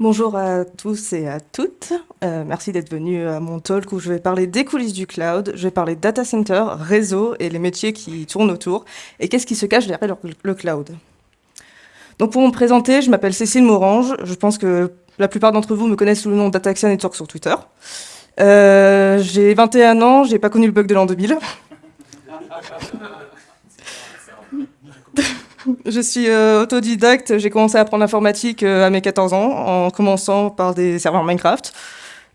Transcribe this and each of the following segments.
Bonjour à tous et à toutes. Euh, merci d'être venus à mon talk où je vais parler des coulisses du cloud, je vais parler data center, réseau et les métiers qui tournent autour et qu'est-ce qui se cache derrière le cloud. Donc pour me présenter, je m'appelle Cécile Morange. Je pense que la plupart d'entre vous me connaissent sous le nom d'Ataxia Network sur Twitter. Euh, j'ai 21 ans, j'ai pas connu le bug de l'an 2000. Je suis euh, autodidacte, j'ai commencé à apprendre l'informatique euh, à mes 14 ans, en commençant par des serveurs Minecraft.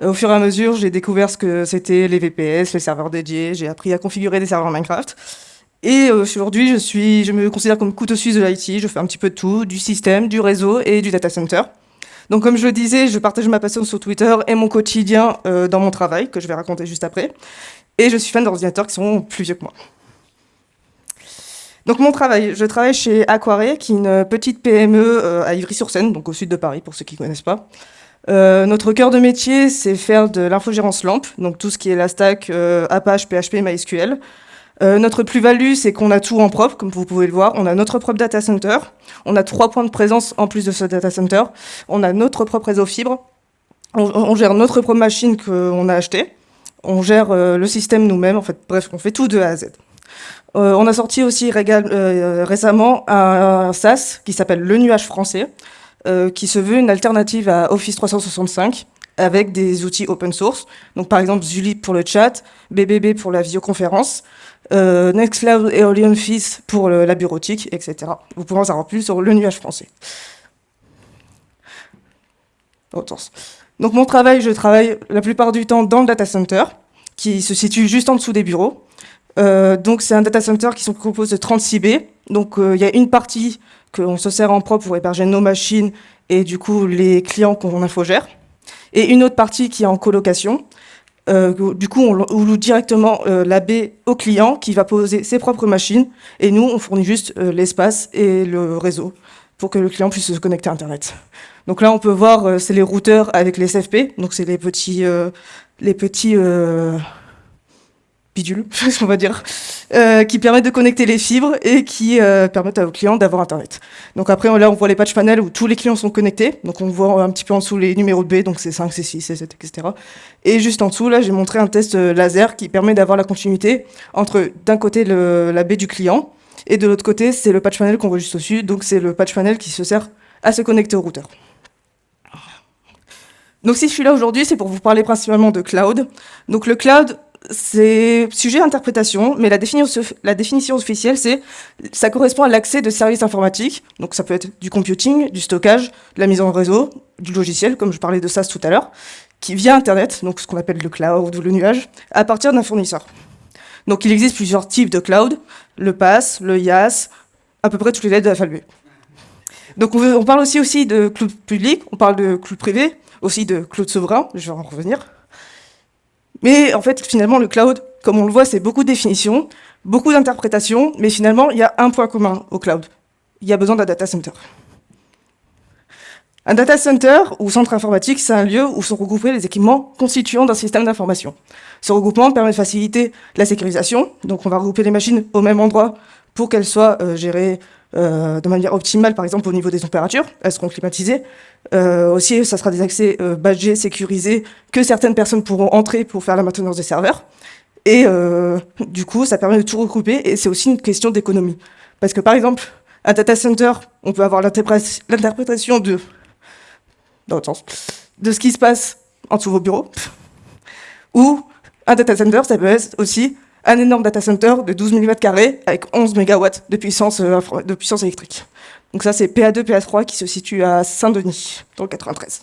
Euh, au fur et à mesure, j'ai découvert ce que c'était les VPS, les serveurs dédiés, j'ai appris à configurer des serveurs Minecraft. Et aujourd'hui, je, me considère comme couteau suisse de l'IT, je fais un petit peu de tout, du système, du réseau et du data center. Donc comme je le disais, je partage ma passion sur Twitter et mon quotidien dans mon travail, que je vais raconter juste après. Et je suis fan d'ordinateurs qui sont plus vieux que moi. Donc mon travail, je travaille chez Aquaré, qui est une petite PME euh, à Ivry-sur-Seine, donc au sud de Paris, pour ceux qui ne connaissent pas. Euh, notre cœur de métier, c'est faire de l'infogérance LAMP, donc tout ce qui est la stack euh, Apache, PHP, MySQL. notre plus-value, c'est qu'on a tout en propre, comme vous pouvez le voir. On a notre propre data center, on a trois points de présence en plus de ce data center, on a notre propre réseau fibre, on, gère notre propre machine qu'on a achetée, on gère le système nous-mêmes, en fait, bref, on fait tout de A à Z. Euh, on a sorti aussi euh, récemment un, SaaS qui s'appelle Le Nuage français, euh, qui se veut une alternative à Office 365 avec des outils open source. Donc par exemple Zulip pour le chat, BBB pour la visioconférence, Nextcloud et OlionFish pour la bureautique, etc. Vous pourrez en savoir plus sur Le Nuage français. Donc mon travail, je travaille la plupart du temps dans le data center, qui se situe juste en dessous des bureaux. Euh, donc c'est un data center qui se compose de 36 baies. Donc euh, il y a une partie qu'on se sert en propre pour héberger nos machines et du coup les clients qu'on infogère. Et une autre partie qui est en colocation. Euh, du coup, on, loue directement la baie au client qui va poser ses propres machines et nous, on fournit juste l'espace et le réseau pour que le client puisse se connecter à Internet. Donc là, on peut voir, c'est les routeurs avec les SFP, donc c'est les petits, les petits bidule, on va dire, euh, qui permettent de connecter les fibres et qui euh, permettent aux clients d'avoir Internet. Donc après, là, on voit les patch panels où tous les clients sont connectés. Donc on voit un petit peu en dessous les numéros de B, donc c'est 5, c'est 6, c'est 7, etc. Et juste en dessous, là, j'ai montré un test euh, laser qui permet d'avoir la continuité entre, d'un côté, le, la baie du client, et de l'autre côté, c'est le patch panel qu'on voit juste au-dessus. Donc c'est le patch panel qui se sert à se connecter au routeur. Donc si je suis là aujourd'hui, c'est pour vous parler principalement de cloud. Donc le cloud, c'est sujet à interprétation, mais la définition, la officielle, c'est ça correspond à l'accès de services informatiques. Donc ça peut être du computing, du stockage, de la mise en réseau, du logiciel, comme je parlais de ça tout à l'heure, qui via Internet, donc ce qu'on appelle le cloud ou le nuage, à partir d'un fournisseur. Donc il existe plusieurs types de cloud, le PaaS, le IaaS, à peu près toutes les lettres de l'alphabet. Donc on, on parle aussi, aussi de cloud public, on parle de cloud privé, aussi de cloud souverain, je vais en revenir. Mais en fait, finalement, le cloud, comme on le voit, c'est beaucoup de définitions, beaucoup d'interprétations, mais finalement, il y a un point commun au cloud. Il y a besoin d'un data center. Un data center ou centre informatique, c'est un lieu où sont regroupés les équipements constituants d'un système d'information. Ce regroupement permet de faciliter la sécurisation, donc on va regrouper les machines au même endroit pour qu'elles soient euh, gérées de manière optimale, par exemple au niveau des températures, elles seront climatisées. Euh, aussi, ça sera des accès euh, badgés, sécurisés, que certaines personnes pourront entrer pour faire la maintenance des serveurs. Et euh, du coup, ça permet de tout regrouper, et c'est aussi une question d'économie. Parce que par exemple, un data center, on peut avoir l'interprétation de, de ce qui se passe en dessous de vos bureaux, ou un data center, ça peut être aussi un énorme data center de 12 000 m2 avec 11 MW de puissance, euh, de puissance électrique. Donc ça, c'est PA2, PA3 qui se situe à Saint-Denis, dans le 93.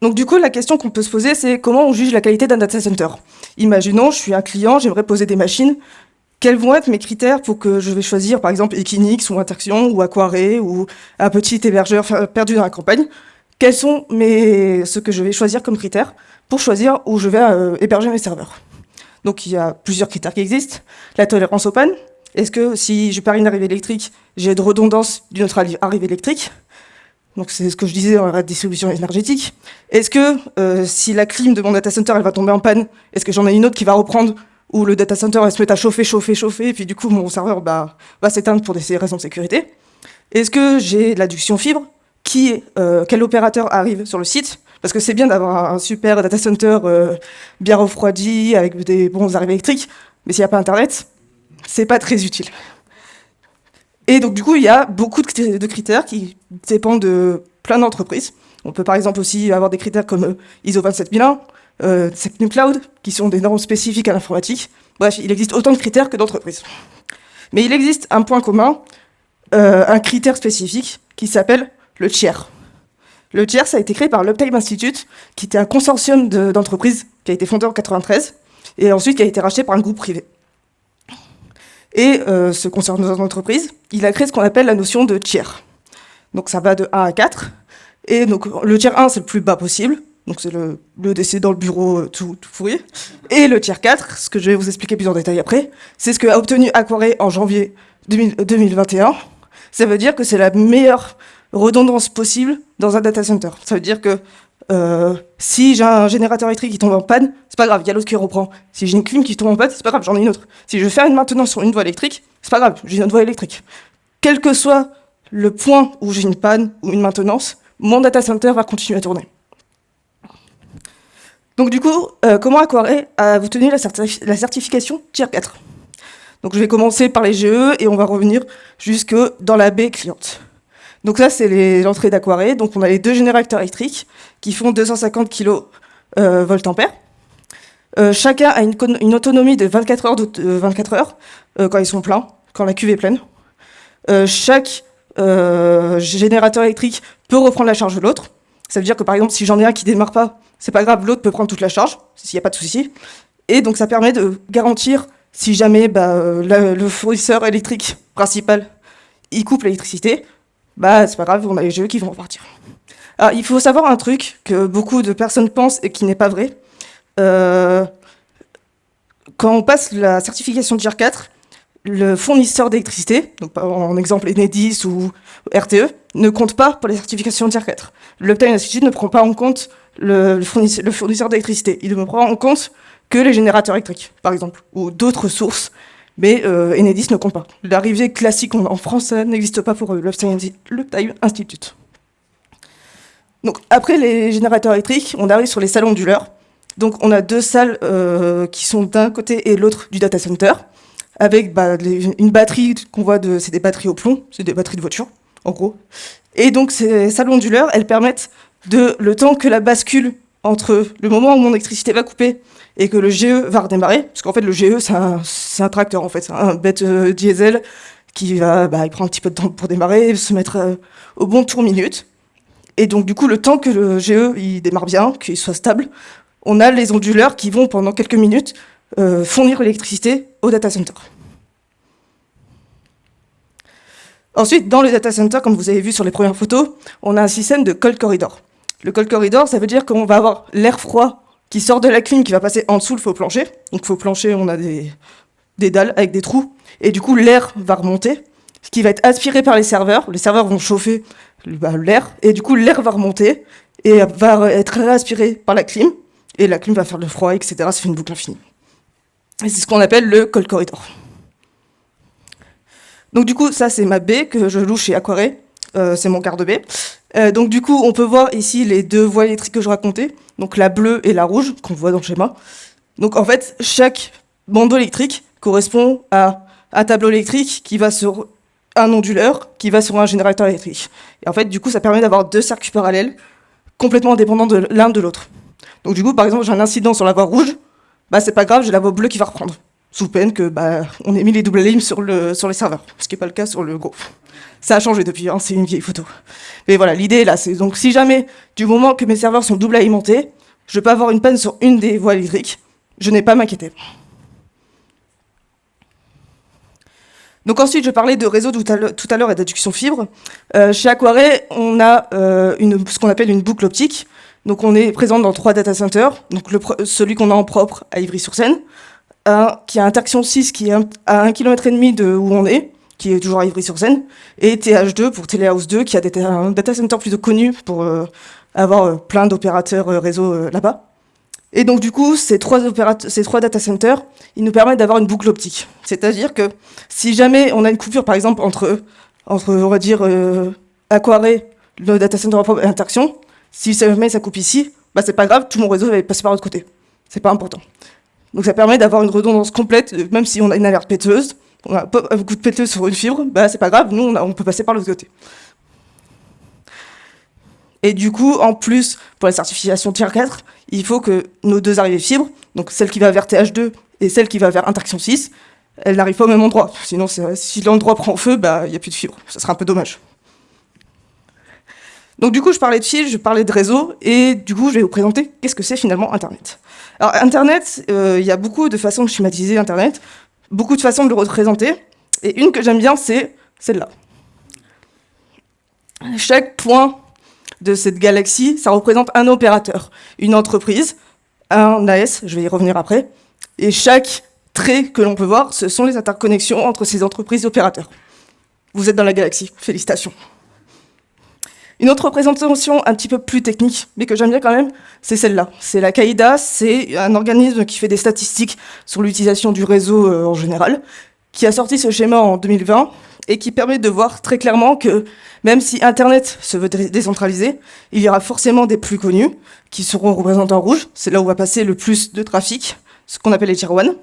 Donc du coup, la question qu'on peut se poser, c'est comment on juge la qualité d'un data center? Imaginons, je suis un client, j'aimerais poser des machines. Quels vont être mes critères pour que je vais choisir, par exemple, Equinix ou Interaction ou Aquaré ou un petit hébergeur perdu dans la campagne? Quels sont mes... ce que je vais choisir comme critères pour choisir où je vais euh, héberger mes serveurs? Donc il y a plusieurs critères qui existent. La tolérance panne. Est-ce que si je perds une arrivée électrique, j'ai de redondance d'une autre arrivée électrique? Donc c'est ce que je disais dans la distribution énergétique. Est-ce que euh, si la clim de mon data center va tomber en panne, est-ce que j'en ai une autre qui va reprendre où le data center va se mettre à chauffer, chauffer, chauffer, et puis du coup mon serveur bah, va s'éteindre pour des raisons de sécurité? Est-ce que j'ai l'adduction fibre? Qui, euh, quel opérateur arrive sur le site, parce que c'est bien d'avoir un super data center euh, bien refroidi, avec des bons arrivées électriques, mais s'il n'y a pas Internet, c'est pas très utile. Et donc du coup, il y a beaucoup de critères qui dépendent de plein d'entreprises. On peut par exemple aussi avoir des critères comme ISO 27001, euh, Cloud, qui sont des normes spécifiques à l'informatique. Bref, il existe autant de critères que d'entreprises. Mais il existe un point commun, euh, un critère spécifique, qui s'appelle le tiers. Le tiers, ça a été créé par l'Uptime Institute, qui était un consortium d'entreprises qui a été fondé en 93, et ensuite qui a été racheté par un groupe privé. Et euh, ce consortium d'entreprises, il a créé ce qu'on appelle la notion de tiers. Donc ça va de 1 à 4, et donc le tiers 1, c'est le plus bas possible, donc c'est le, décès dans le bureau euh, tout, tout pourri. Et le tiers 4, ce que je vais vous expliquer plus en détail après, c'est ce qu'a obtenu Aquaré en janvier 2021. Ça veut dire que c'est la meilleure redondance possible dans un data center. Ça veut dire que euh, si j'ai un générateur électrique qui tombe en panne, c'est pas grave, il y a l'autre qui reprend. Si j'ai une clim qui tombe en panne, c'est pas grave, j'en ai une autre. Si je faire une maintenance sur une voie électrique, c'est pas grave, j'ai une autre voie électrique. Quel que soit le point où j'ai une panne ou une maintenance, mon data center va continuer à tourner. Donc du coup, euh, comment Aquaré a obtenu la, la certification Tier 4 Donc je vais commencer par les GE et on va revenir jusque dans la baie cliente. Donc ça, c'est l'entrée d'Aquaré. Donc on a les deux générateurs électriques qui font 250 kV euh, euh, chacun a une, autonomie de 24 heures, de, 24 heures quand ils sont pleins, quand la cuve est pleine. chaque générateur électrique peut reprendre la charge de l'autre. Ça veut dire que par exemple, si j'en ai un qui démarre pas, c'est pas grave, l'autre peut prendre toute la charge, s'il n'y a pas de souci. Et donc ça permet de garantir, si jamais bah, euh, le fournisseur électrique principal, il coupe l'électricité, bah c'est pas grave, on a les jeux qui vont repartir. Alors il faut savoir un truc que beaucoup de personnes pensent et qui n'est pas vrai. Euh, quand on passe la certification de 4, le fournisseur d'électricité, en exemple Enedis ou RTE, ne compte pas pour les certifications Tier 4. L'Uptime Institute ne prend pas en compte le, fournisseur, d'électricité. Il ne prend en compte que les générateurs électriques, par exemple, ou d'autres sources, mais euh, Enedis ne compte pas. L'arrivée classique en, France, n'existe pas pour l'Uptime Institute. Donc après les générateurs électriques, on arrive sur les salles onduleurs. Donc on a deux salles euh, qui sont d'un côté et l'autre du data center avec bah, une batterie qu'on voit, de, c'est des batteries au plomb, c'est des batteries de voiture, en gros. Et donc ces salles onduleurs, elles permettent de, le temps que la bascule entre le moment où mon électricité va couper et que le GE va redémarrer, parce qu'en fait le GE c'est un, tracteur en fait, c'est un bête euh, diesel qui va, bah, il prend un petit peu de temps pour démarrer, se mettre euh, au bon tour minute. Et donc du coup le temps que le GE il démarre bien, qu'il soit stable, on a les onduleurs qui vont pendant quelques minutes euh, fournir l'électricité au data center. Ensuite, dans le data center, comme vous avez vu sur les premières photos, on a un système de cold corridor. Le cold corridor, ça veut dire qu'on va avoir l'air froid qui sort de la clim, qui va passer en dessous le faux plancher. Donc faux plancher, on a des, des dalles avec des trous, et du coup l'air va remonter, ce qui va être aspiré par les serveurs. Les serveurs vont chauffer bah, l'air, et du coup l'air va remonter, et va être réaspiré par la clim, et la clim va faire le froid, etc. Ça fait une boucle infinie. Et c'est ce qu'on appelle le cold corridor. Donc du coup, ça c'est ma baie que je loue chez Aquaré, euh, c'est mon quart de baie. Euh, donc du coup, on peut voir ici les deux voies électriques que je racontais, donc la bleue et la rouge, qu'on voit dans le schéma. Donc en fait, chaque bandeau électrique correspond à un tableau électrique qui va sur un onduleur, qui va sur un générateur électrique. Et en fait, du coup, ça permet d'avoir deux circuits parallèles, complètement indépendants de l'un de l'autre. Donc du coup, par exemple, j'ai un incident sur la voie rouge, bah c'est pas grave, j'ai la voie bleue qui va reprendre. Sous peine que bah on ait mis les doubles lignes sur, le, sur les serveurs, ce qui n'est pas le cas sur le gros. Ça a changé depuis, hein, c'est une vieille photo. Mais voilà, l'idée là, c'est donc si jamais, du moment que mes serveurs sont double alimentés, je peux avoir une panne sur une des voies électriques, je n'ai pas m'inquiéter. Donc ensuite, je parlais de réseau tout à l'heure et d'adduction fibre. Euh, chez Aquaré, on a euh, ce qu'on appelle une boucle optique. Donc on est présent dans trois data centers, celui qu'on a en propre à Ivry-sur-Seine, qui a Interaction 6 qui est à 1,5 km de où on est, qui est toujours à Ivry-sur-Seine, et TH2 pour Telehouse 2 qui a des, un data center plutôt connu pour euh, avoir euh, plein d'opérateurs euh, réseau là-bas. Et donc du coup, ces trois, ces trois data centers, ils nous permettent d'avoir une boucle optique. C'est-à-dire que si jamais on a une coupure, par exemple, entre, entre on va dire, Aquaré, le data center va interaction. Si jamais ça coupe ici, bah c'est pas grave, tout mon réseau va passer par l'autre côté. C'est pas important. Donc ça permet d'avoir une redondance complète, euh, même si on a une alerte péteuse, on a un coup de péteuse sur une fibre, bah c'est pas grave, nous on, peut passer par l'autre côté. Et du coup, en plus, pour la certification tier 4, il faut que nos deux arrivées fibres, donc celle qui va vers TH2 et celle qui va vers interaction 6, elles n'arrivent pas au même endroit. Sinon, si l'endroit prend feu, bah, il n'y a plus de fibre. Ça serait un peu dommage. Donc du coup, je parlais de fil, je parlais de réseau, et du coup, je vais vous présenter qu'est-ce que c'est finalement Internet. Alors Internet, euh, il y a beaucoup de façons de schématiser Internet, beaucoup de façons de le représenter, et une que j'aime bien, c'est celle-là. Chaque point de cette galaxie, ça représente un opérateur, une entreprise, un AS, je vais y revenir après, et chaque trait que l'on peut voir, ce sont les interconnexions entre ces entreprises et opérateurs. Vous êtes dans la galaxie, félicitations. Une autre représentation un petit peu plus technique, mais que j'aime bien quand même, c'est celle-là. C'est la CAIDA, c'est un organisme qui fait des statistiques sur l'utilisation du réseau euh, en général, qui a sorti ce schéma en 2020 et qui permet de voir très clairement que même si Internet se veut décentraliser, il y aura forcément des plus connus qui seront représentés en rouge. C'est là où va passer le plus de trafic, ce qu'on appelle les tier 1,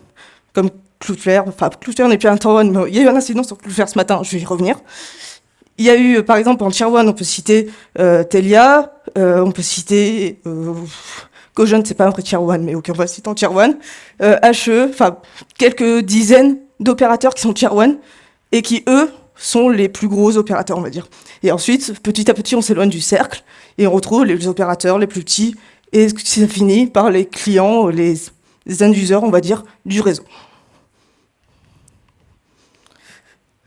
comme Cloudflare. Enfin, Cloudflare n'est plus un tier 1, mais il y a eu un incident sur Cloudflare ce matin, je vais y revenir. Il y a eu, par exemple, en 1, on peut citer euh, Telia, euh, on peut citer... Euh, c'est pas un vrai 1, mais on va citer en 1. Euh, HE, enfin, quelques dizaines d'opérateurs qui sont 1 et qui, eux, sont les plus gros opérateurs, on va dire. Et ensuite, petit à petit, on s'éloigne du cercle et on retrouve les opérateurs les plus petits et ça finit par les clients, les, les on va dire, du réseau.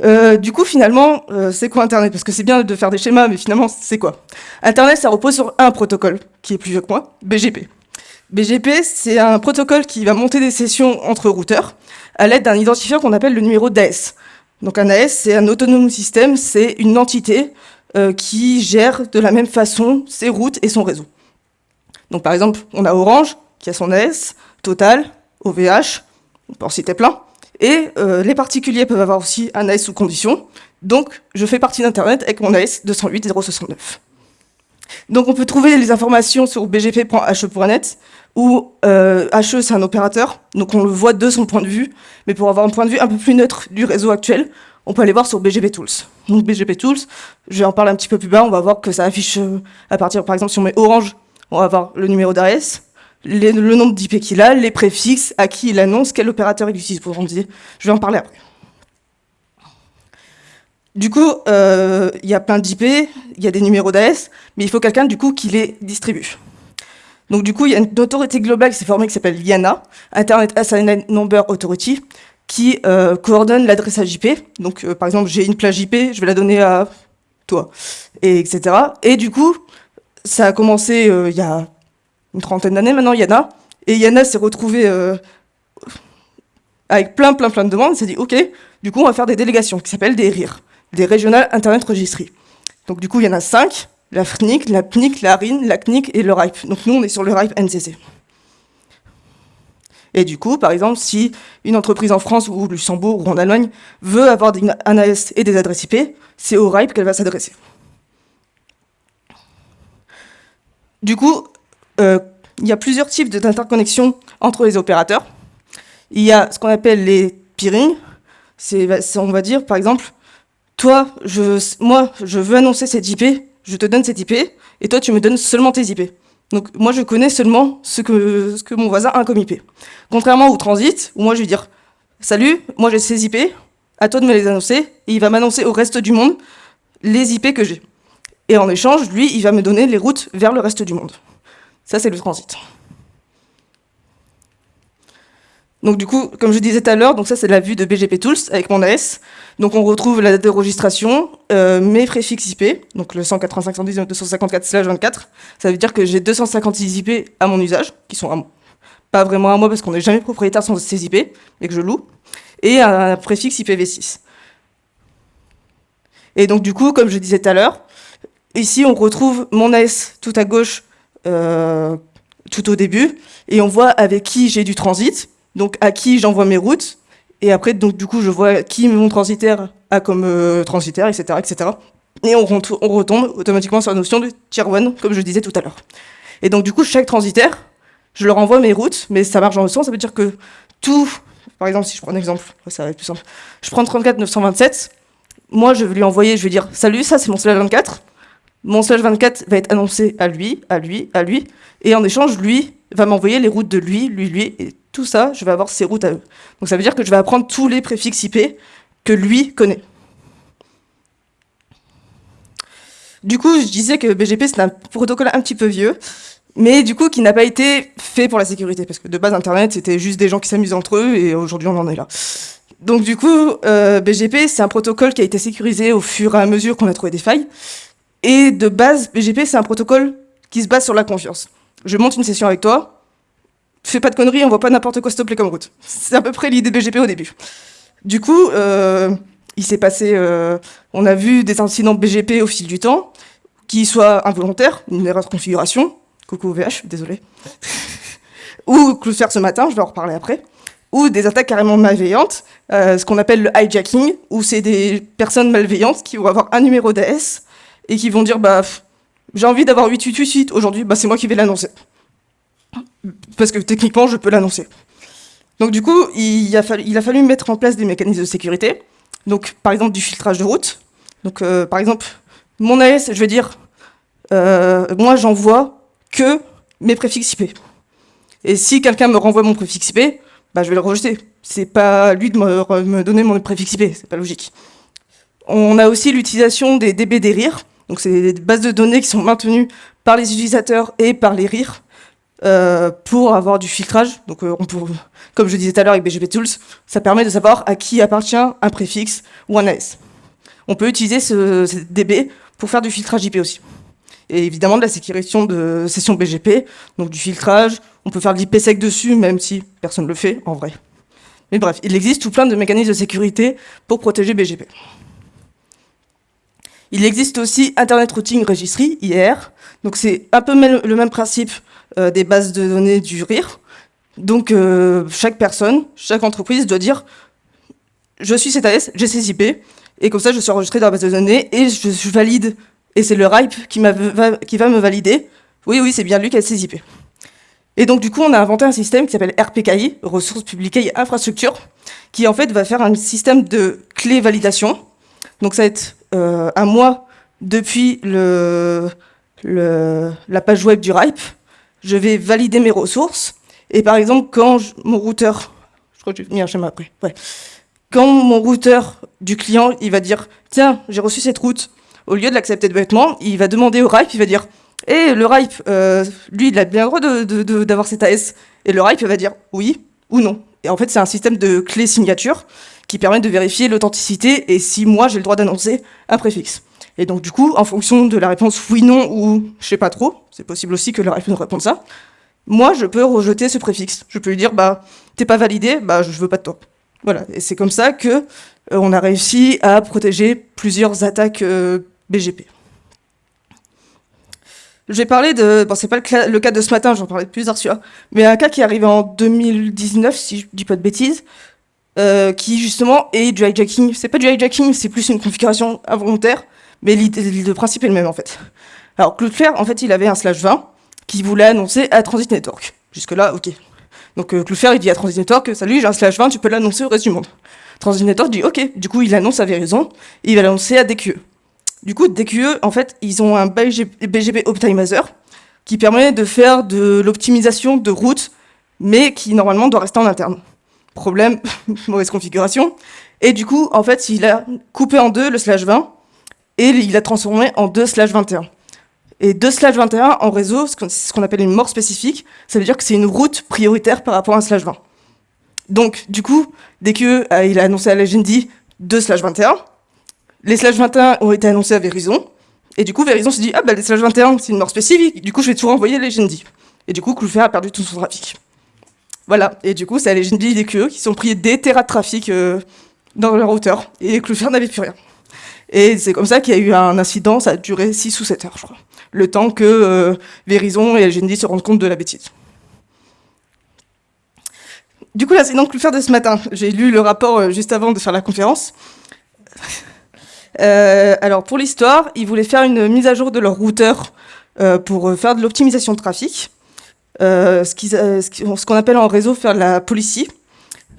Euh, du coup, finalement, euh, c'est quoi Internet? Parce que c'est bien de faire des schémas, mais finalement, c'est quoi? Internet, ça repose sur un protocole, qui est plus vieux que moi, BGP. BGP, c'est un protocole qui va monter des sessions entre routeurs à l'aide d'un identifiant qu'on appelle le numéro d'AS. Donc un AS, c'est un autonome système, c'est une entité euh, qui gère de la même façon ses routes et son réseau. Donc par exemple, on a Orange, qui a son AS, Total, OVH, on peut en citer plein. Et euh, les particuliers peuvent avoir aussi un AS sous condition. Donc, je fais partie d'Internet avec mon AS 208.069. Donc, on peut trouver les informations sur bgp.he.net, où euh, HE, c'est un opérateur, donc on le voit de son point de vue, mais pour avoir un point de vue un peu plus neutre du réseau actuel, on peut aller voir sur BGP Tools. Donc BGP Tools, je vais en parler un petit peu plus bas, on va voir que ça affiche euh, à partir, par exemple, si on met Orange, on va avoir le numéro d'AS, le nombre d'IP qu'il a, les préfixes, à qui il annonce, quel opérateur il utilise pour dire. Je vais en parler après. Du coup, euh, il y a plein d'IP, il y a des numéros d'AS, mais il faut quelqu'un du coup qui les distribue. Donc du coup, il y a une autorité globale qui s'est formée qui s'appelle IANA, Internet Assigned Number Authority, qui euh, coordonne l'adressage IP. Donc euh, par exemple, j'ai une plage IP, je vais la donner à toi, et etc. Et du coup, ça a commencé il y a une trentaine d'années maintenant, Yana. Et Yana s'est retrouvée euh, avec plein, plein, plein de demandes. Elle s'est dit, OK, du coup, on va faire des délégations qui s'appellent des RIR, des Regional Internet Registry. Donc, du coup, il y en a cinq la FNIC, la PNIC, la RIN, la CNIC et le RIPE. Donc, nous, on est sur le RIPE NCC. Et du coup, par exemple, si une entreprise en France ou au Luxembourg ou en Allemagne veut avoir un AS et des adresses IP, c'est au RIPE qu'elle va s'adresser. Du coup, euh, il y a plusieurs types d'interconnexions entre les opérateurs. Il y a ce qu'on appelle les peering. C'est, on va dire, par exemple, toi, moi, je veux annoncer cette IP, je te donne cette IP, et toi, tu me donnes seulement tes IP. Donc, moi, je connais seulement ce que, ce que mon voisin a comme IP. Contrairement au transit, où moi, je vais dire, salut, moi, j'ai ces IP, à toi de me les annoncer, et il va m'annoncer au reste du monde les IP que j'ai. Et en échange, lui, il va me donner les routes vers le reste du monde. Ça, c'est le transit. Donc du coup, comme je disais tout à l'heure, donc ça c'est la vue de BGP Tools avec mon AS. Donc on retrouve la date de registration, euh, mes préfixes IP, donc le 185.119.254/24. Ça veut dire que j'ai 256 IP à mon usage, qui sont pas vraiment à moi parce qu'on n'est jamais propriétaire sans ces IP, mais que je loue, et un préfixe IPv6. Et donc du coup, comme je disais tout à l'heure, ici on retrouve mon AS tout à gauche tout au début, et on voit avec qui j'ai du transit, donc à qui j'envoie mes routes, et après, donc du coup, je vois qui mon transitaire a comme euh, transitaire, etc., etc. et on, retombe automatiquement sur la notion de tier 1, comme je disais tout à l'heure. Et donc du coup, chaque transitaire, je leur envoie mes routes, mais ça marche dans le sens, ça veut dire que tout, par exemple, si je prends un exemple, ça va être plus simple, je prends 34 927, moi je vais lui envoyer, je vais dire, salut, ça c'est mon slash 24, mon slash 24 va être annoncé à lui, à lui, à lui, et en échange, lui va m'envoyer les routes de lui, lui, lui, et tout ça, je vais avoir ses routes à eux. Donc ça veut dire que je vais apprendre tous les préfixes IP que lui connaît. Du coup, je disais que BGP, c'est un protocole un petit peu vieux, mais du coup, qui n'a pas été fait pour la sécurité, parce que de base, Internet, c'était juste des gens qui s'amusent entre eux, et aujourd'hui, on en est là. Donc du coup, euh, BGP, c'est un protocole qui a été sécurisé au fur et à mesure qu'on a trouvé des failles, et de base, BGP, c'est un protocole qui se base sur la confiance. Je monte une session avec toi, fais pas de conneries, on voit pas n'importe quoi stopper comme route. C'est à peu près l'idée BGP au début. Du coup, euh, il s'est passé, euh, on a vu des incidents BGP au fil du temps, qui soient involontaires, une erreur de configuration, coucou VH, désolé, ou Cloudflare ce matin, je vais en reparler après, ou des attaques carrément malveillantes, euh, ce qu'on appelle le hijacking, où c'est des personnes malveillantes qui vont avoir un numéro d'AS et qui vont dire bah j'ai envie d'avoir 8888 aujourd'hui, bah c'est moi qui vais l'annoncer. Parce que techniquement, je peux l'annoncer. Donc du coup, il a, fallu, mettre en place des mécanismes de sécurité. Donc par exemple du filtrage de route. Donc euh, par exemple, mon AS, je vais dire, euh, moi j'envoie que mes préfixes IP. Et si quelqu'un me renvoie mon préfixe IP, bah, je vais le rejeter. C'est pas lui de me, donner mon préfixe IP, c'est pas logique. On a aussi l'utilisation des DB des rires. Donc c'est des bases de données qui sont maintenues par les utilisateurs et par les rires euh, pour avoir du filtrage. Donc on peut, comme je disais tout à l'heure avec BGP Tools, ça permet de savoir à qui appartient un préfixe ou un AS. On peut utiliser ce, DB pour faire du filtrage IP aussi. Et évidemment de la sécurisation de session BGP, donc du filtrage, on peut faire de l'IPsec dessus, même si personne ne le fait en vrai. Mais bref, il existe tout plein de mécanismes de sécurité pour protéger BGP. Il existe aussi Internet Routing Registry, IR. Donc c'est un peu le même principe euh, des bases de données du RIR. Donc euh, chaque personne, chaque entreprise doit dire je suis CTS, j'ai ces IP, et comme ça je suis enregistré dans la base de données et je, valide, et c'est le RIPE qui, va me valider. Oui, oui, c'est bien lui qui a ces IP. Et donc du coup, on a inventé un système qui s'appelle RPKI, Ressources Publiques et Infrastructures, qui en fait va faire un système de clé validation. Donc ça va être euh, un mois depuis la page web du RIPE, je vais valider mes ressources. Et par exemple, quand mon routeur, je crois que j'ai mis un schéma après, ouais. Quand mon routeur du client, il va dire, tiens, j'ai reçu cette route, au lieu de l'accepter de bêtement, il va demander au RIPE, il va dire, et eh, le RIPE, euh, lui, il a bien le droit d'avoir cet AS. Et le RIPE va dire oui ou non. Et en fait, c'est un système de clé signature qui permet de vérifier l'authenticité et si moi, j'ai le droit d'annoncer un préfixe. Et donc, du coup, en fonction de la réponse oui, non ou je sais pas trop, c'est possible aussi que le RIPE nous réponde ça, moi, je peux rejeter ce préfixe. Je peux lui dire, bah, t'es pas validé, bah, je veux pas de toi. Voilà. Et c'est comme ça que euh, on a réussi à protéger plusieurs attaques euh, BGP. Je vais parler de, bon, c'est pas le, cas de ce matin, j'en parlais de plusieurs mais un cas qui est arrivé en 2019, si je dis pas de bêtises, euh, qui justement est du hijacking. C'est pas du hijacking, c'est plus une configuration involontaire, mais le principe est le même en fait. Alors Cloudflare, en fait, il avait un slash 20 qui voulait annoncer à Transit Network. Jusque-là, ok. Donc euh, il dit à Transit Network, salut, j'ai un slash 20, tu peux l'annoncer au reste du monde. Transit Network dit ok, du coup il annonce à Verizon, et il va l'annoncer à DQE. Du coup, DQE, en fait, ils ont un BGP Optimizer qui permet de faire de l'optimisation de route, mais qui normalement doit rester en interne. Problème, mauvaise configuration. Et du coup, en fait, il a coupé en deux le slash 20 et il l'a transformé en 2 slash 21. Et 2 slash 21 en réseau, c'est ce qu'on appelle une mort spécifique, ça veut dire que c'est une route prioritaire par rapport à un slash 20. Donc, du coup, dès qu'il a annoncé à la Legendi 2 slash 21, les slash 21 ont été annoncés à Verizon, et du coup, Verizon se dit, ah bah les slash 21, c'est une mort spécifique, du coup, je vais tout renvoyer à Legendi. Et du coup, Cloudflare a perdu tout son trafic. Voilà, et du coup, c'est à Legendi et DQE qui sont pris des terras de trafic euh, dans leur routeur, et Cloudflare n'avait plus rien. Et c'est comme ça qu'il y a eu un incident, ça a duré 6 ou 7 heures, je crois. Le temps que euh, Verizon et LGND se rendent compte de la bêtise. Du coup, l'incident de de ce matin, j'ai lu le rapport euh, juste avant de faire la conférence. Euh, alors pour l'histoire, ils voulaient faire une mise à jour de leur routeur pour faire de l'optimisation de trafic, ce qu'on appelle en réseau faire de la policy.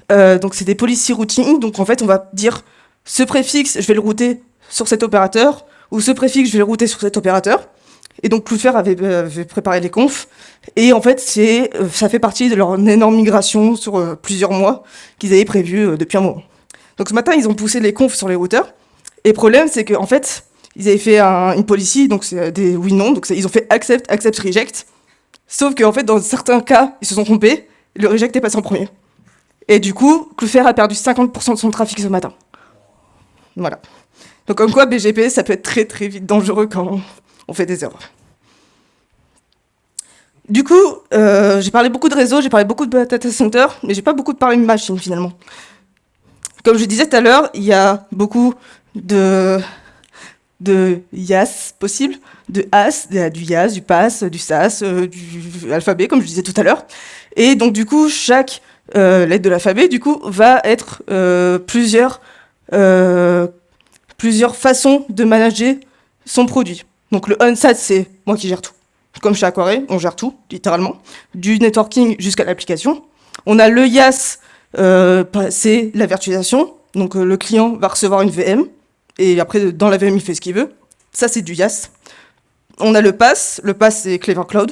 donc c'est des policy routing, donc en fait on va dire ce préfixe, je vais le router sur cet opérateur, ou ce préfixe, je vais le router sur cet opérateur. Et donc Cloudflare avait, avait préparé les confs, et en fait c'est, ça fait partie de leur énorme migration sur plusieurs mois qu'ils avaient prévu depuis un moment. Donc ce matin, ils ont poussé les confs sur les routeurs. Et le problème, c'est qu'en fait, ils avaient fait une policy, donc c'est des oui-non, donc ils ont fait accept, accept, reject. Sauf qu'en fait, dans certains cas, ils se sont trompés, le reject est passé en premier. Et du coup, Cloudflare a perdu 50% de son trafic ce matin. Voilà. Donc comme quoi, BGP, ça peut être très très vite dangereux quand on fait des erreurs. Du coup, euh, j'ai parlé beaucoup de réseau, j'ai parlé beaucoup de data center, mais j'ai pas beaucoup parlé de machine finalement. Comme je disais tout à l'heure, il y a beaucoup de, de YAS possibles, de AS, du YAS, du PAS, du SAS, euh, du alphabet, comme je disais tout à l'heure. Et donc, du coup, chaque euh, lettre de l'alphabet, du coup, va être euh, plusieurs, plusieurs façons de manager son produit. Donc, le OnSat, c'est moi qui gère tout. Comme chez Aquaré, on gère tout, littéralement, du networking jusqu'à l'application. On a le YAS, euh, c'est la virtualisation. Donc euh, le client va recevoir une VM, et après, dans la VM, il fait ce qu'il veut. Ça, c'est du YAS. On a le pass. Le pass, c'est Clever Cloud.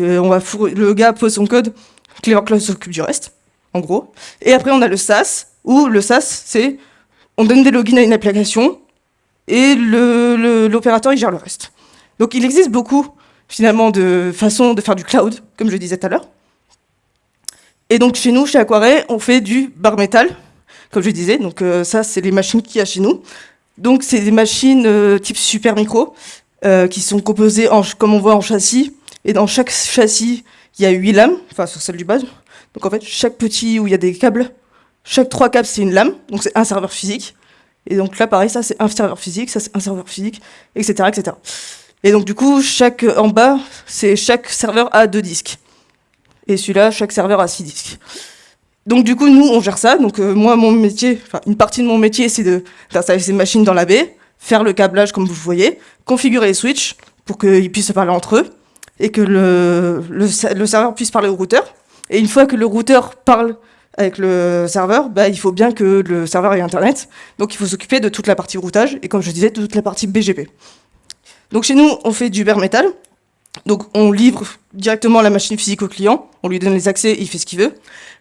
On va le gars pose son code, Clever Cloud s'occupe du reste, en gros. Et après, on a le SaaS, où le SaaS, c'est on donne des logins à une application, et l'opérateur, il gère le reste. Donc il existe beaucoup, finalement, de façons de faire du cloud, comme je disais tout à l'heure. Et donc chez nous, chez Aquaré, on fait du bar métal, comme je disais. Donc euh, ça, c'est les machines qu'il y a chez nous. Donc c'est des machines euh, type super micro, euh, qui sont composées, en, comme on voit, en châssis. Et dans chaque châssis, il y a huit lames, enfin sur celle du bas. Donc en fait, chaque petit où il y a des câbles, chaque trois câbles, c'est une lame. Donc c'est un serveur physique. Et donc là, pareil, ça c'est un serveur physique, ça c'est un serveur physique, etc., etc. Et donc du coup, chaque en bas, c'est chaque serveur a deux disques. Et celui-là, chaque serveur a 6 disques. Donc du coup, nous, on gère ça. Donc euh, moi, mon métier, enfin une partie de mon métier, c'est d'installer ces machines dans la baie, faire le câblage comme vous voyez, configurer les switches pour qu'ils puissent parler entre eux et que le, le, serveur puisse parler au routeur. Et une fois que le routeur parle avec le serveur, bah, il faut bien que le serveur ait Internet. Donc il faut s'occuper de toute la partie routage et comme je disais, de toute la partie BGP. Donc chez nous, on fait du bare metal. Donc on livre directement la machine physique au client, on lui donne les accès, il fait ce qu'il veut.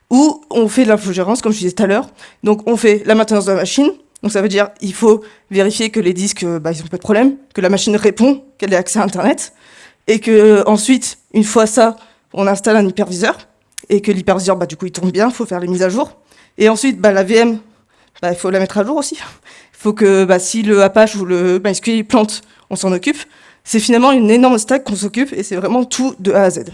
Ou on fait de l'infogérance, comme je disais tout à l'heure. Donc on fait la maintenance de la machine, donc ça veut dire il faut vérifier que les disques, bah, ils n'ont pas de problème, que la machine répond, qu'elle ait accès à Internet, et que ensuite, une fois ça, on installe un hyperviseur, et que l'hyperviseur, bah, du coup, il tourne bien, il faut faire les mises à jour. Et ensuite, bah, la VM, bah, il faut la mettre à jour aussi. Il faut que bah, si le Apache ou le MySQL plante, on s'en occupe. C'est finalement une énorme stack qu'on s'occupe et c'est vraiment tout de A à Z.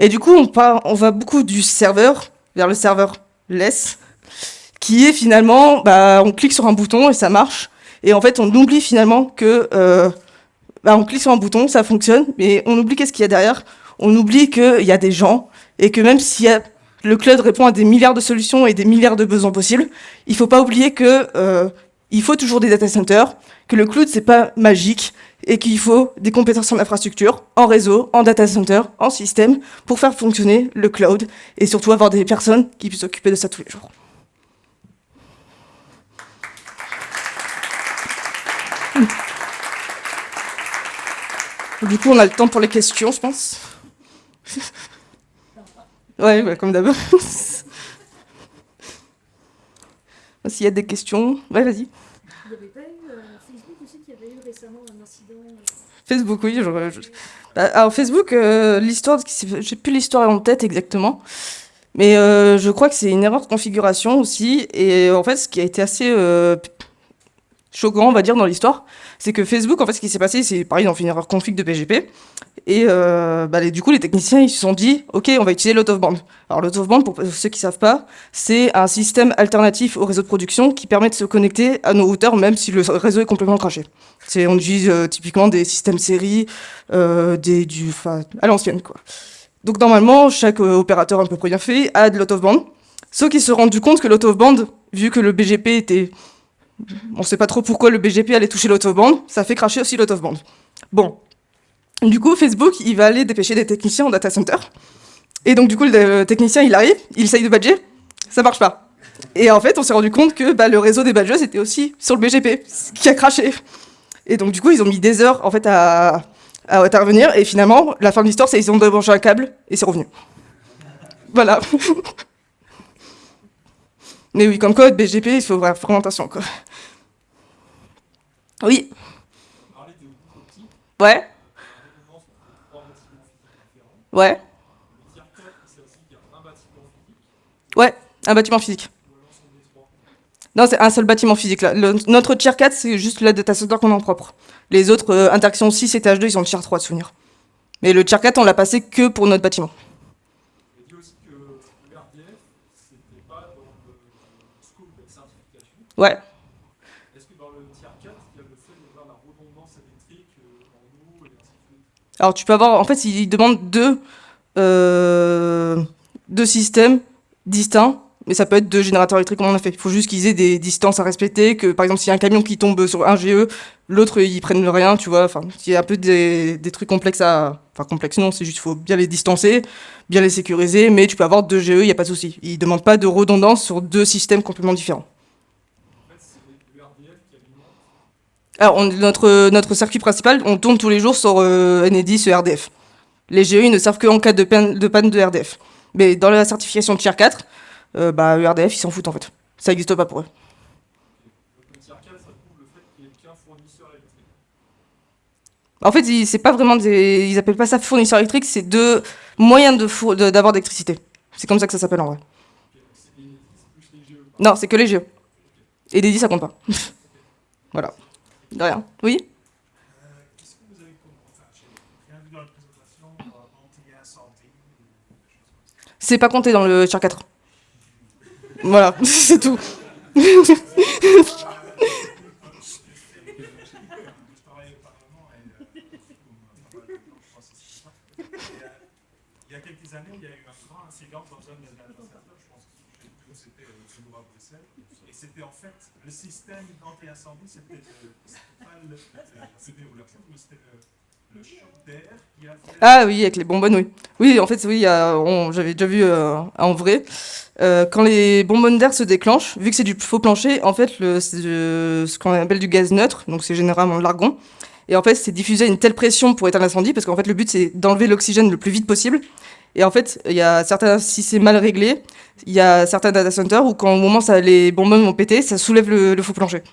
Et du coup, on, on va beaucoup du serveur vers le serveur less, qui est finalement, bah, on clique sur un bouton et ça marche. Et en fait, on oublie finalement que, euh, bah, on clique sur un bouton, ça fonctionne, mais on oublie qu'est-ce qu'il y a derrière. On oublie qu'il y a des gens et que même si le cloud répond à des milliards de solutions et des milliards de besoins possibles, il ne faut pas oublier que euh, il faut toujours des data centers, que le cloud, c'est pas magique, et qu'il faut des compétences en infrastructure, en réseau, en data center, en système, pour faire fonctionner le cloud, et surtout avoir des personnes qui puissent s'occuper de ça tous les jours. Du coup, on a le temps pour les questions, je pense. ouais, bah, comme d'abord. S'il y a des questions, ouais, vas-y. Il n'y avait pas eu euh, Facebook aussi qui avait eu récemment un incident euh Facebook, oui. Bah, alors Facebook, euh, l'histoire, j'ai plus l'histoire en tête exactement, mais je crois que c'est une erreur de configuration aussi. Et en fait, ce qui a été assez choquant, on va dire, dans l'histoire, c'est que Facebook, en fait, ce qui s'est passé, c'est pareil, fait une erreur config de PGP. Et euh, bah, du coup, les techniciens, ils se sont dit, OK, on va utiliser l'out of band. Alors, l'out of band, pour ceux qui savent pas, c'est un système alternatif au réseau de production qui permet de se connecter à nos routeurs, même si le réseau est complètement craché. On utilise euh, typiquement des systèmes série, euh, des, du, à l'ancienne, quoi. Donc, normalement, chaque opérateur un peu bien fait a de l'out of band. Sauf qu'ils se sont rendus compte que l'out of band, vu que le BGP était On sait pas trop pourquoi le BGP allait toucher l'autobande, ça fait cracher aussi l'autobande. Bon. Du coup, Facebook, il va aller dépêcher des techniciens en data center. Et donc, du coup, le technicien, il arrive, il essaye de badger, ça marche pas. Et en fait, on s'est rendu compte que bah, le réseau des badgers était aussi sur le BGP, ce qui a craché. Et donc, du coup, ils ont mis des heures, en fait, à, à intervenir. Et finalement, la fin de l'histoire, c'est qu'ils ont débranché un câble et c'est revenu. Voilà. Mais oui, comme code, BGP, il faut vraiment attention. Quoi. Oui. Ouais. Ouais. Ouais, un bâtiment physique. Non, c'est un seul bâtiment physique. Là. notre tier 4, c'est juste la data center qu'on a en propre. Les autres, euh, interactions 6 et TH2, ils ont le tier 3 de souvenir. Mais le tier 4, on l'a passé que pour notre bâtiment. Ouais. Est-ce que dans le tiers 4, il y a le fait d'avoir la redondance électrique euh, en eau et ainsi de suite? Alors tu peux avoir, en fait, il demande deux, euh, deux systèmes distincts, mais ça peut être deux générateurs électriques comme on a fait. Il faut juste qu'ils aient des distances à respecter, que par exemple s'il y a un camion qui tombe sur un GE, l'autre ils prennent rien, tu vois. Enfin, il y a un peu des, des trucs complexes à, enfin complexes non, c'est juste faut bien les distancer, bien les sécuriser, mais tu peux avoir deux GE, il n'y a pas de souci. Ils demandent pas de redondance sur deux systèmes complètement différents. Alors, notre, notre circuit principal, on tourne tous les jours sur euh, NE10 RDF. Les GEI ne servent qu'en cas de panne, de de RDF. Mais dans la certification Tier 4, euh, bah, RDF, ils s'en foutent en fait. Ça n'existe pas pour eux. En fait, c'est pas vraiment des. Ils appellent pas ça fournisseur électrique, c'est deux moyens de d'avoir d'électricité. C'est comme ça que ça s'appelle en vrai. Non, c'est que les GE. Et les 10, ça compte pas. voilà. De rien. Oui Qu'est-ce que vous avez rien vu dans la présentation anti-incendie C'est pas compté dans le tier 4. voilà, c'est tout. Il y a quelques années, il y a eu un grand incident dans un de c'était euh, à Bruxelles, et c'était fait le système anti-incendie, c'était ah oui, avec les bonbonnes, oui. Oui, en fait, oui, j'avais déjà vu euh, en vrai. Euh, quand les bonbonnes d'air se déclenchent, vu que c'est du faux plancher, en fait, c'est ce qu'on appelle du gaz neutre, donc c'est généralement l'argon. Et en fait, c'est diffusé à une telle pression pour éteindre l'incendie, parce qu'en fait, le but, c'est d'enlever l'oxygène le plus vite possible. Et en fait, il y a certains, si c'est mal réglé, il y a certains data centers où quand au moment ça, les bonbonnes vont péter, ça soulève le faux plancher.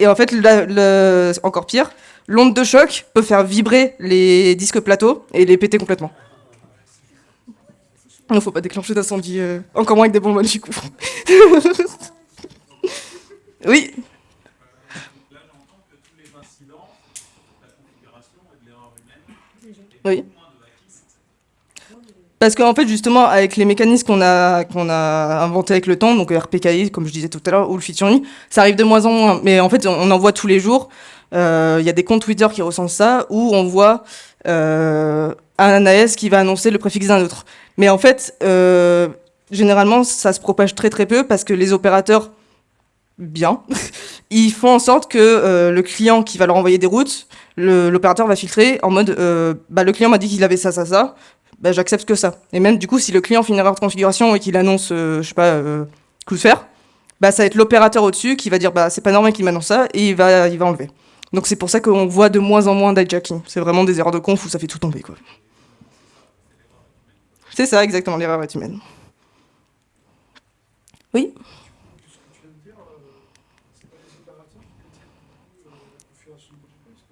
Et en fait, le, encore pire, l'onde de choc peut faire vibrer les disques plateaux et les péter complètement. Il ne faut pas déclencher d'incendie, euh, encore moins avec des bonbonnes du coup. oui. Oui. Parce qu'en fait, justement, avec les mécanismes qu'on a, qu'on a inventés avec le temps, donc RPKI, comme je disais tout à l'heure, ou le featuring, ça arrive de moins en moins. Mais en fait, on en voit tous les jours. Euh, il y a des comptes Twitter qui ressentent ça, où on voit euh, un AS qui va annoncer le préfixe d'un autre. Mais en fait, euh, généralement, ça se propage très très peu parce que les opérateurs, bien, ils font en sorte que le client qui va leur envoyer des routes, l'opérateur va filtrer en mode, bah, le client m'a dit qu'il avait ça, ça, ça, bah, j'accepte que ça. Et même du coup, si le client fait une erreur de configuration et qu'il annonce, euh, je sais pas, euh, coup de fer, bah, ça va être l'opérateur au-dessus qui va dire bah c'est pas normal qu'il m'annonce ça et il va, il va enlever. Donc c'est pour ça qu'on voit de moins en moins d'hijacking. C'est vraiment des erreurs de conf où ça fait tout tomber quoi. C'est ça exactement, l'erreur est humaine. Oui?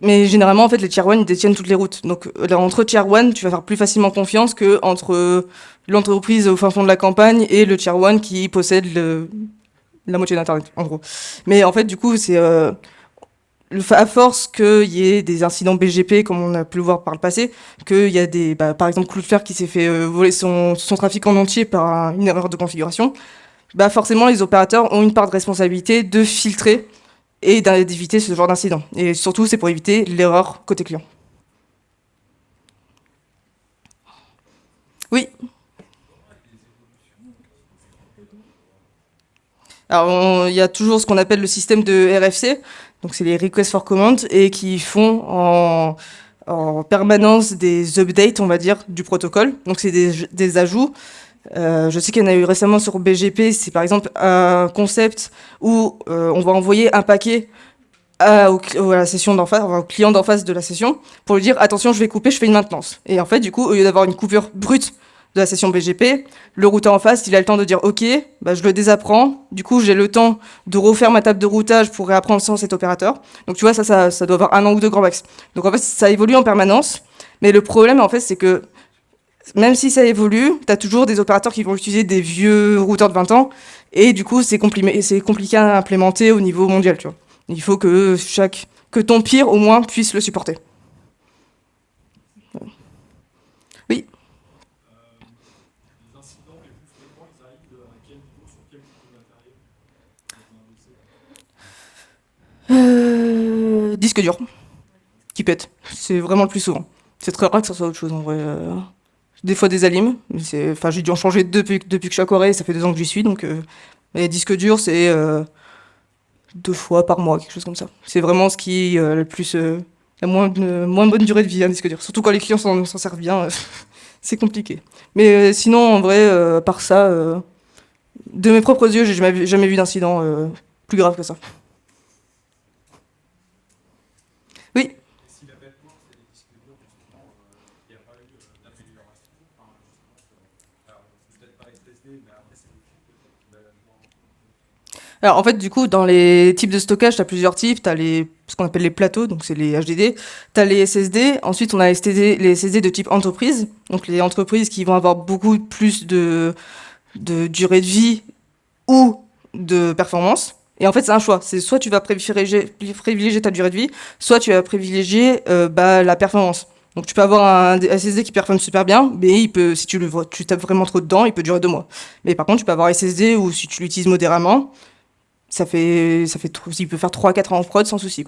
Mais généralement, en fait, les tier 1 ils détiennent toutes les routes. Donc là, entre tier 1, tu vas faire plus facilement confiance que entre l'entreprise au fin fond de la campagne et le tier 1 qui possède la moitié d'internet, en gros. Mais en fait, du coup, c'est euh, à force qu'il y ait des incidents BGP, comme on a pu le voir par le passé, qu'il y a des, bah, par exemple Cloudflare qui s'est fait euh, voler son, trafic en entier par une erreur de configuration, bah forcément les opérateurs ont une part de responsabilité de filtrer et d'éviter ce genre d'incident. Et surtout, c'est pour éviter l'erreur côté client. Oui Alors, il y a toujours ce qu'on appelle le système de RFC, donc c'est les requests for command, et qui font en, permanence des updates, on va dire, du protocole. Donc c'est des, ajouts. Euh, je sais qu'il y en a eu récemment sur BGP, c'est par exemple un concept où euh, on va envoyer un paquet à, la session d'en face, au client d'en face de la session, pour lui dire attention, je vais couper, je fais une maintenance. Et en fait, du coup, au lieu d'avoir une coupure brute de la session BGP, le routeur en face, il a le temps de dire OK, bah, je le désapprends. Du coup, j'ai le temps de refaire ma table de routage pour réapprendre sans cet opérateur. Donc tu vois, ça, ça, ça doit avoir un an ou deux grand max. Donc en fait, ça évolue en permanence. Mais le problème, en fait, c'est que même si ça évolue, tu as toujours des opérateurs qui vont utiliser des vieux routeurs de 20 ans. Et du coup, c'est compliqué à implémenter au niveau mondial. Tu vois. Il faut que, chaque, que ton pire, au moins, puisse le supporter. Oui Euh, disque dur, qui pète. C'est vraiment le plus souvent. C'est très rare que ça soit autre chose en vrai. Euh. des fois des alimes, enfin j'ai dû en changer depuis, que je suis à Corée, ça fait deux ans que j'y suis, donc euh, les disques durs c'est deux fois par mois, quelque chose comme ça. C'est vraiment ce qui est le plus la moins, moins bonne durée de vie, un disque dur. Surtout quand les clients s'en servent bien, c'est compliqué. Mais sinon, en vrai, par ça, de mes propres yeux, j'ai jamais, jamais vu d'incident plus grave que ça. Alors en fait, du coup, dans les types de stockage, tu as plusieurs types. Tu as les, ce qu'on appelle les plateaux, donc c'est les HDD. Tu as les SSD. Ensuite, on a les SSD, de type entreprise. Donc les entreprises qui vont avoir beaucoup plus de, de durée de vie ou de performance. Et en fait, c'est un choix. C'est soit tu vas privilégier, privilégier, ta durée de vie, soit tu vas privilégier euh, bah, la performance. Donc tu peux avoir un SSD qui performe super bien, mais il peut, si tu le tu tapes vraiment trop dedans, il peut durer deux mois. Mais par contre, tu peux avoir un SSD où si tu l'utilises modérément, ça fait, ça fait, il peut faire 3-4 ans en prod sans souci.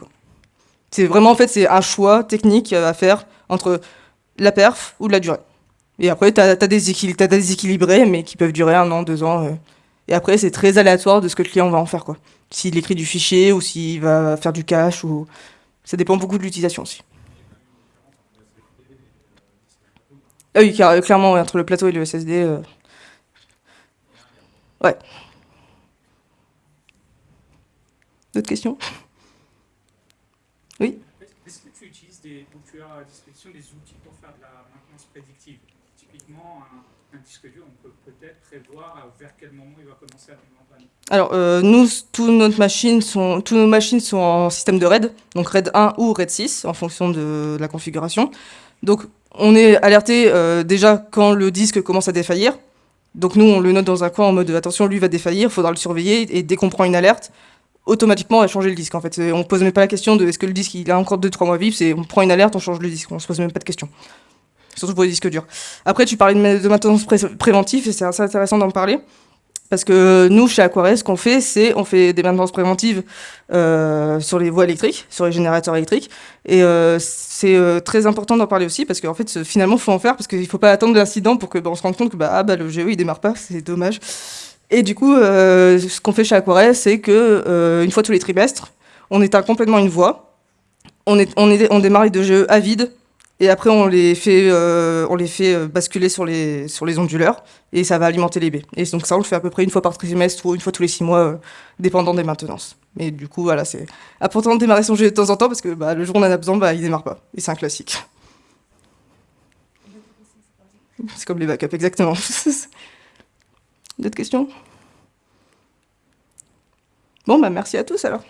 C'est vraiment, en fait, c'est un choix technique à faire entre la perf ou de la durée. Et après, tu as, des, déséquilibrés, mais qui peuvent durer un an, deux ans. Euh. Et après, c'est très aléatoire de ce que le client va en faire. S'il écrit du fichier ou s'il va faire du cache. ou Ça dépend beaucoup de l'utilisation aussi. Ah oui, clairement, entre le plateau et le SSD. Euh. Ouais. D'autres questions? Oui? Est-ce que tu utilises des, tu as à disposition des outils pour faire de la maintenance prédictive? Typiquement, un, disque dur, on peut peut-être prévoir vers quel moment il va commencer à tomber en panne. Alors, euh, nous, toutes nos machines sont, toutes nos machines sont en système de RAID, donc RAID 1 ou RAID 6, en fonction de, la configuration. Donc, on est alerté euh, déjà quand le disque commence à défaillir. Donc nous, on le note dans un coin en mode attention, lui va défaillir, il faudra le surveiller. Et dès qu'on prend une alerte, automatiquement à changer le disque en fait. On pose même pas la question de est-ce que le disque il a encore 2-3 mois vifs, c'est on prend une alerte, on change le disque, on se pose même pas de question. Surtout pour les disques durs. Après tu parlais de, maintenance préventive et c'est assez intéressant d'en parler. Parce que nous, chez Aquares, ce qu'on fait, c'est on fait des maintenances préventives euh, sur les voies électriques, sur les générateurs électriques. Et euh, c'est euh, très important d'en parler aussi parce qu'en fait, finalement, il faut en faire parce qu'il ne faut pas attendre l'incident pour que bah, on se rende compte que bah, ah, bah, le GE il démarre pas, c'est dommage. Et du coup, euh, ce qu'on fait chez Aquarelle, c'est que euh, fois tous les trimestres, on éteint complètement une voie, on, démarre les deux jeux à vide, et après on les fait, euh, basculer sur les, sur les onduleurs, et ça va alimenter les baies. Et donc ça, on le fait à peu près une fois par trimestre ou une fois tous les six mois, dépendant des maintenances. Mais du coup, voilà, c'est important de démarrer son jeu de temps en temps, parce que bah, le jour où on en a besoin, bah, il démarre pas. Et c'est un classique. C'est comme les backups, exactement. D'autres questions? Bon, bah merci à tous alors.